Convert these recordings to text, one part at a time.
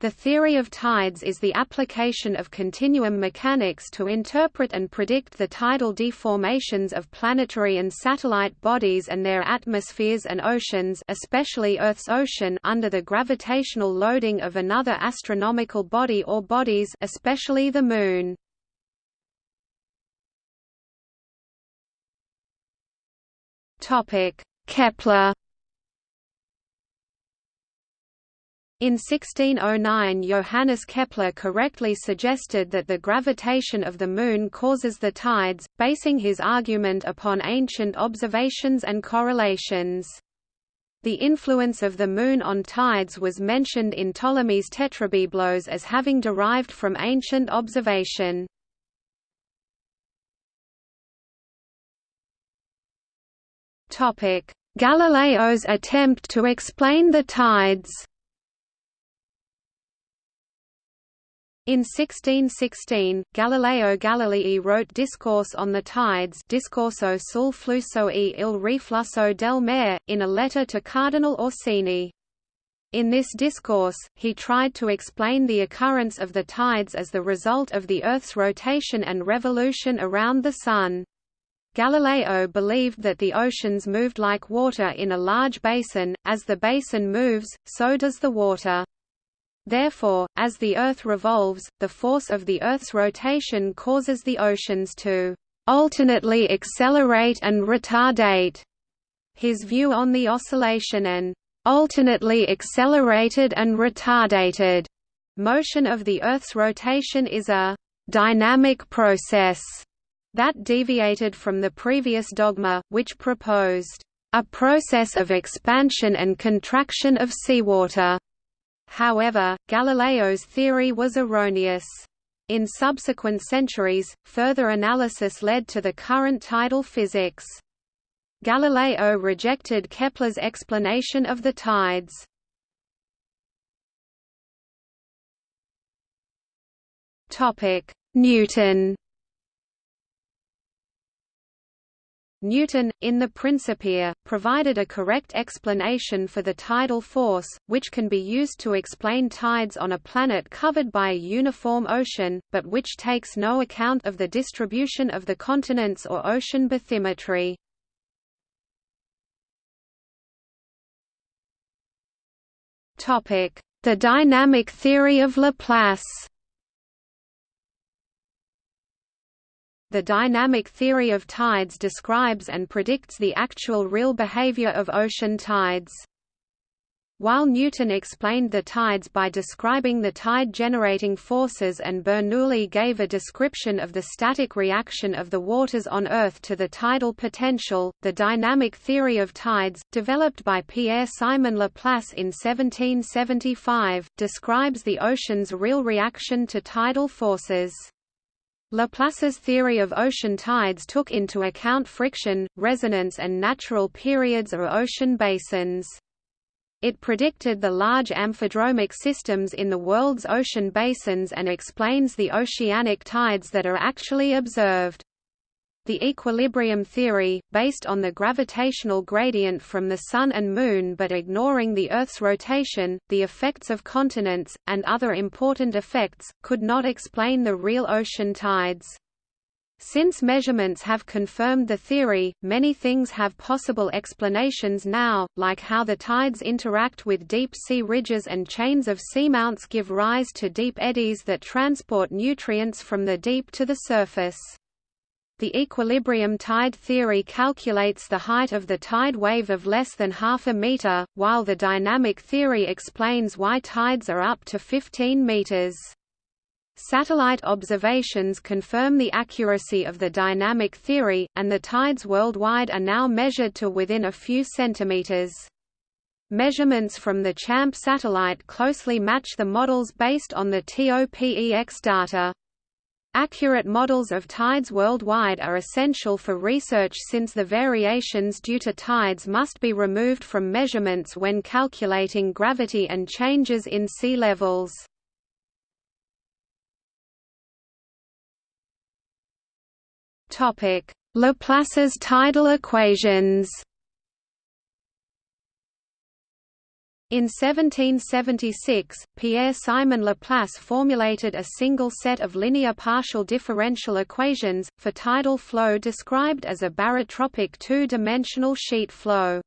The theory of tides is the application of continuum mechanics to interpret and predict the tidal deformations of planetary and satellite bodies and their atmospheres and oceans especially Earth's ocean under the gravitational loading of another astronomical body or bodies especially the Moon. Kepler In 1609 Johannes Kepler correctly suggested that the gravitation of the Moon causes the tides, basing his argument upon ancient observations and correlations. The influence of the Moon on tides was mentioned in Ptolemy's Tetrabiblos as having derived from ancient observation. Galileo's attempt to explain the tides In 1616, Galileo Galilei wrote Discourse on the Tides Discorso sul flusso e il riflusso del mare, in a letter to Cardinal Orsini. In this discourse, he tried to explain the occurrence of the tides as the result of the Earth's rotation and revolution around the Sun. Galileo believed that the oceans moved like water in a large basin, as the basin moves, so does the water. Therefore, as the Earth revolves, the force of the Earth's rotation causes the oceans to alternately accelerate and retardate. His view on the oscillation and alternately accelerated and retardated motion of the Earth's rotation is a dynamic process that deviated from the previous dogma, which proposed a process of expansion and contraction of seawater. However, Galileo's theory was erroneous. In subsequent centuries, further analysis led to the current tidal physics. Galileo rejected Kepler's explanation of the tides. Newton Newton, in the Principia, provided a correct explanation for the tidal force, which can be used to explain tides on a planet covered by a uniform ocean, but which takes no account of the distribution of the continents or ocean bathymetry. The dynamic theory of Laplace The dynamic theory of tides describes and predicts the actual real behavior of ocean tides. While Newton explained the tides by describing the tide-generating forces and Bernoulli gave a description of the static reaction of the waters on Earth to the tidal potential, the dynamic theory of tides, developed by Pierre-Simon Laplace in 1775, describes the ocean's real reaction to tidal forces. Laplace's theory of ocean tides took into account friction, resonance and natural periods or ocean basins. It predicted the large amphidromic systems in the world's ocean basins and explains the oceanic tides that are actually observed. The equilibrium theory, based on the gravitational gradient from the Sun and Moon but ignoring the Earth's rotation, the effects of continents, and other important effects, could not explain the real ocean tides. Since measurements have confirmed the theory, many things have possible explanations now, like how the tides interact with deep-sea ridges and chains of seamounts give rise to deep eddies that transport nutrients from the deep to the surface. The equilibrium tide theory calculates the height of the tide wave of less than half a meter, while the dynamic theory explains why tides are up to 15 meters. Satellite observations confirm the accuracy of the dynamic theory, and the tides worldwide are now measured to within a few centimeters. Measurements from the CHAMP satellite closely match the models based on the TOPEX data. Accurate models of tides worldwide are essential for research since the variations due to tides must be removed from measurements when calculating gravity and changes in sea levels. Laplace's tidal equations In 1776, Pierre-Simon Laplace formulated a single set of linear partial differential equations, for tidal flow described as a barotropic two-dimensional sheet flow.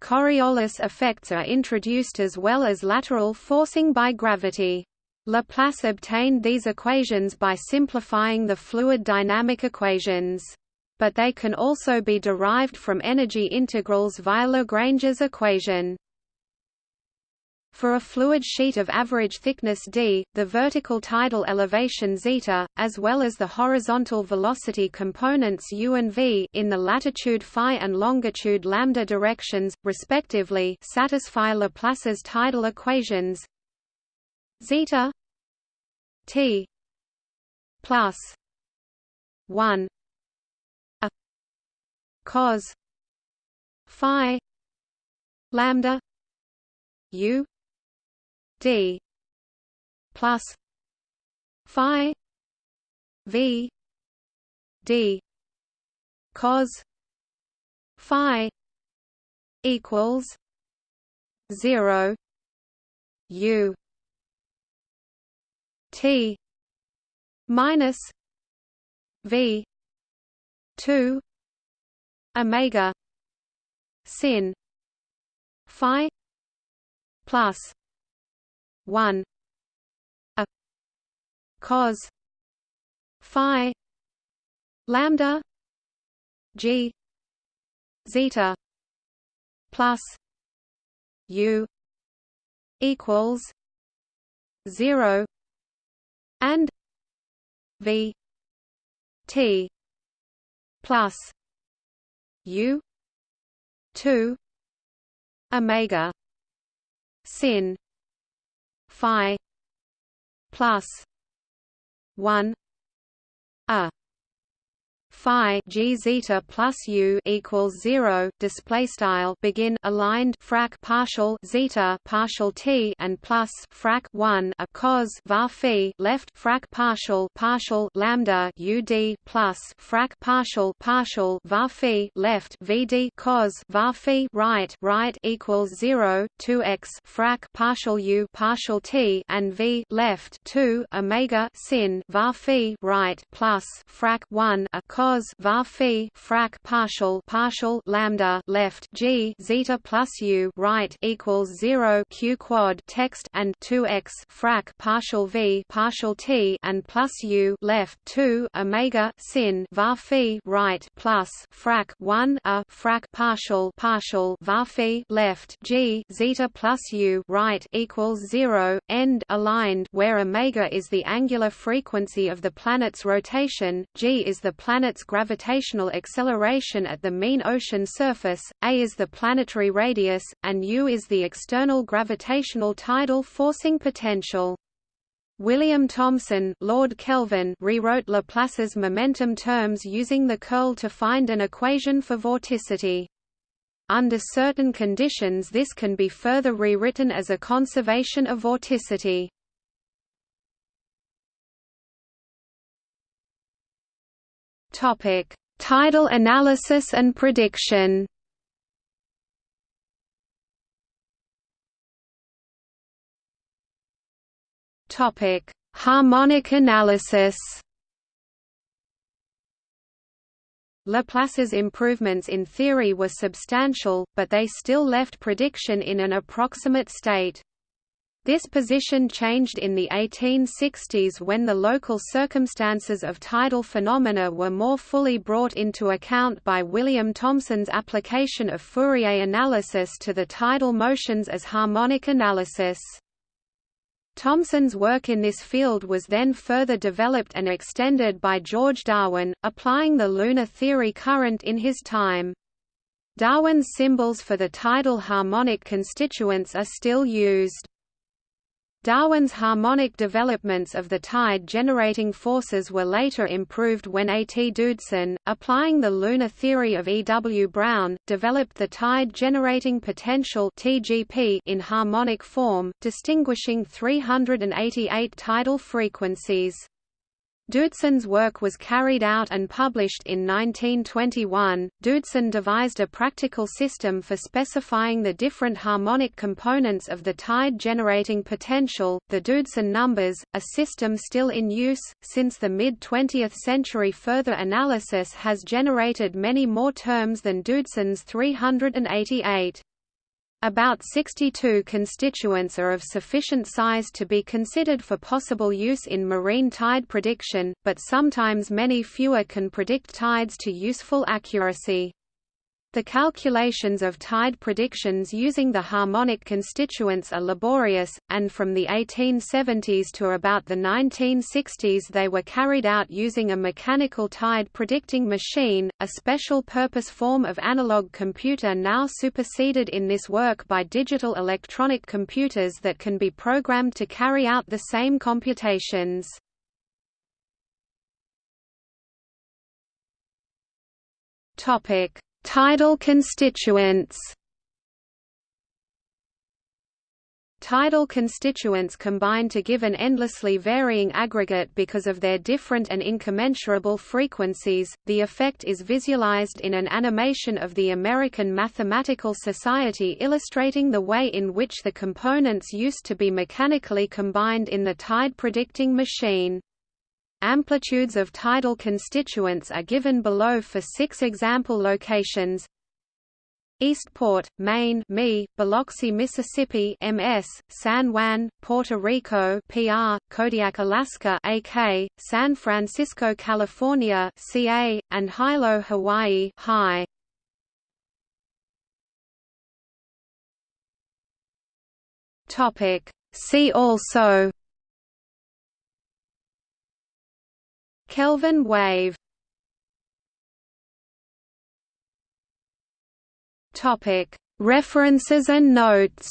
Coriolis effects are introduced as well as lateral forcing by gravity. Laplace obtained these equations by simplifying the fluid dynamic equations. But they can also be derived from energy integrals via Lagrange's equation. For a fluid sheet of average thickness d, the vertical tidal elevation zeta, as well as the horizontal velocity components u and v in the latitude phi and longitude lambda directions, respectively, satisfy Laplace's tidal equations. Zeta t plus 1 a cos phi lambda u d plus phi v d cos phi equals 0 u t minus v 2 omega sin phi plus 1 a cos phi lambda g zeta plus u equals 0 and v t plus u 2 omega sin phi plus 1 a phi g zeta plus u equals zero. Display style begin aligned frac partial zeta partial t and plus frac one a cos var phi left frac partial partial lambda ud plus frac partial partial var phi left vd cos var phi right right equals zero two x frac partial u partial t and v left two omega sin var phi right plus frac one a cos cos var phi frac partial partial lambda left g zeta plus u right equals 0 q quad text and 2x frac partial v partial t and plus u left 2 omega sin var phi right plus frac 1 a frac partial partial var phi left g zeta plus u right equals 0 end aligned where omega is the angular frequency of the planet's rotation g is the planet's its gravitational acceleration at the mean ocean surface, a is the planetary radius, and u is the external gravitational tidal forcing potential. William Thomson Lord Kelvin rewrote Laplace's momentum terms using the curl to find an equation for vorticity. Under certain conditions this can be further rewritten as a conservation of vorticity. Topic: Tidal analysis and prediction. Topic: Harmonic analysis. Laplace's improvements in theory were substantial, but they still left prediction in an approximate state. This position changed in the 1860s when the local circumstances of tidal phenomena were more fully brought into account by William Thomson's application of Fourier analysis to the tidal motions as harmonic analysis. Thomson's work in this field was then further developed and extended by George Darwin, applying the lunar theory current in his time. Darwin's symbols for the tidal harmonic constituents are still used. Darwin's harmonic developments of the tide-generating forces were later improved when A. T. Doodson, applying the lunar theory of E. W. Brown, developed the tide-generating potential (TGP) in harmonic form, distinguishing 388 tidal frequencies. Doodson's work was carried out and published in 1921. Doodson devised a practical system for specifying the different harmonic components of the tide generating potential, the Doodson numbers, a system still in use. Since the mid 20th century, further analysis has generated many more terms than Doodson's 388. About 62 constituents are of sufficient size to be considered for possible use in marine tide prediction, but sometimes many fewer can predict tides to useful accuracy. The calculations of tide predictions using the harmonic constituents are laborious, and from the 1870s to about the 1960s they were carried out using a mechanical tide predicting machine, a special purpose form of analog computer now superseded in this work by digital electronic computers that can be programmed to carry out the same computations. Topic Tidal constituents Tidal constituents combine to give an endlessly varying aggregate because of their different and incommensurable frequencies. The effect is visualized in an animation of the American Mathematical Society illustrating the way in which the components used to be mechanically combined in the tide predicting machine. Amplitudes of tidal constituents are given below for six example locations. Eastport, Maine (ME), Biloxi, Mississippi (MS), San Juan, Puerto Rico (PR), Kodiak, Alaska (AK), San Francisco, California (CA), and Hilo, Hawaii (HI). Topic: See also Kelvin wave. Topic. References and notes.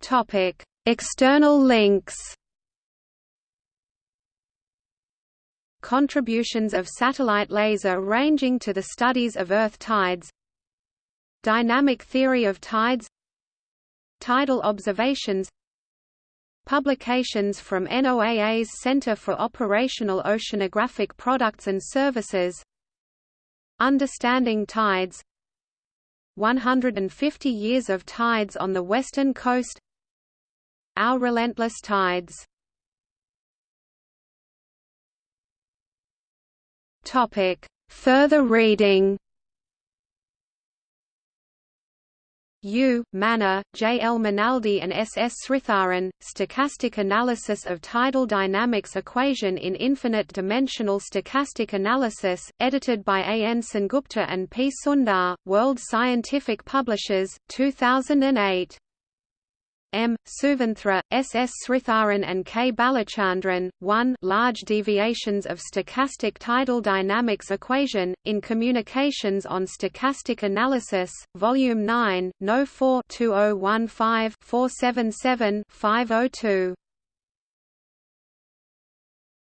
Topic. External links. Contributions of satellite laser ranging to the studies of Earth tides. Dynamic theory of tides Tidal observations Publications from NOAA's Center for Operational Oceanographic Products and Services Understanding Tides 150 Years of Tides on the Western Coast Our Relentless Tides Topic. Further reading U. Manna, J. L. Menaldi and S. S. Sritharan, Stochastic Analysis of Tidal Dynamics Equation in Infinite Dimensional Stochastic Analysis, edited by A. N. Sengupta and P. Sundar, World Scientific Publishers, 2008. M. Suvinthra, S. S. Sritharan and K. Balachandran, 1 Large Deviations of Stochastic Tidal Dynamics Equation, in Communications on Stochastic Analysis, Volume 9, No. 4 2015 477 502.